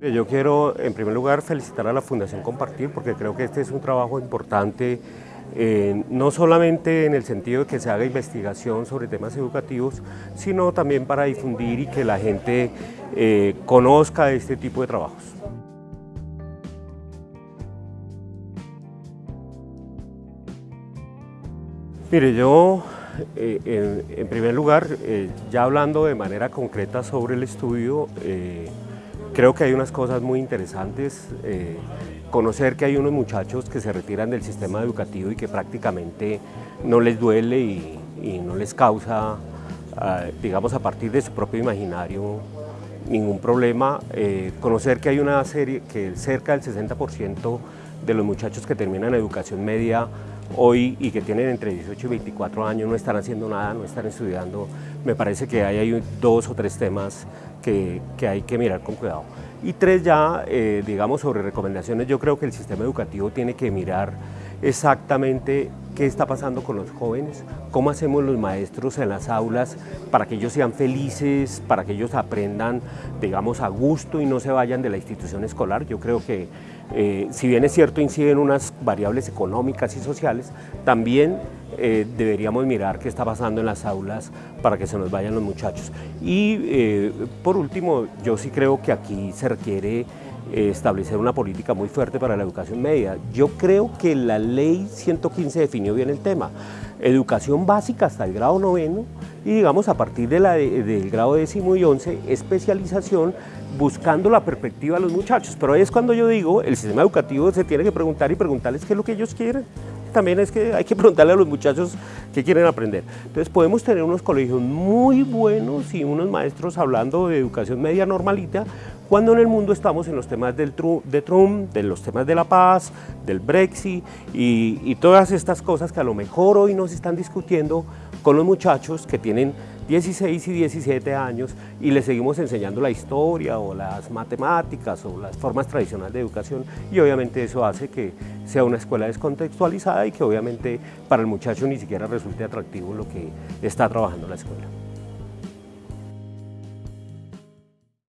Yo quiero en primer lugar felicitar a la Fundación Compartir porque creo que este es un trabajo importante eh, no solamente en el sentido de que se haga investigación sobre temas educativos, sino también para difundir y que la gente eh, conozca este tipo de trabajos. Mire, yo eh, en, primer lugar, ya hablando de manera concreta sobre el estudio, Creo que hay unas cosas muy interesantes, eh, conocer que hay unos muchachos que se retiran del sistema educativo y que prácticamente no les duele y, no les causa, ah, digamos, a partir de su propio imaginario ningún problema. Eh, conocer que hay una serie, que cerca del 60% de los muchachos que terminan educación media hoy y que tienen entre 18 y 24 años no están haciendo nada, no están estudiando, me parece que hay, hay dos o tres temas que, que, hay que mirar con cuidado. Y tres ya, eh, digamos, sobre recomendaciones, yo creo que el sistema educativo tiene que mirar exactamente qué está pasando con los jóvenes, cómo hacemos los maestros en las aulas para que ellos sean felices, para que ellos aprendan, digamos, a gusto y no se vayan de la institución escolar. Yo creo que, eh, si bien es cierto, inciden unas variables económicas y sociales, también eh, deberíamos mirar qué está pasando en las aulas para que se nos vayan los muchachos. Y eh, por último, yo sí creo que aquí se requiere establecer una política muy fuerte para la educación media. Yo creo que la ley 115 definió bien el tema. Educación básica hasta el grado noveno y digamos a partir de la del grado décimo y once, especialización buscando la perspectiva de los muchachos. Pero ahí es cuando yo digo, el sistema educativo se tiene que preguntar y preguntarles qué es lo que ellos quieren también es que hay que preguntarle a los muchachos qué quieren aprender. Entonces podemos tener unos colegios muy buenos y unos maestros hablando de educación media normalita, cuando en el mundo estamos en los temas del de Trump, de los temas de la paz, del Brexit y, y todas estas cosas que a lo mejor hoy nos están discutiendo con los muchachos que tienen 16 y 17 años y les seguimos enseñando la historia o las matemáticas o las formas tradicionales de educación y obviamente eso hace que sea una escuela descontextualizada y que obviamente para el muchacho ni siquiera resulte atractivo lo que está trabajando la escuela.